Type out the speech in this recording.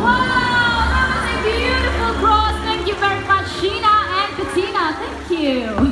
Wow, that was a beautiful cross. Thank you very much, Sheena and Katina. Thank you.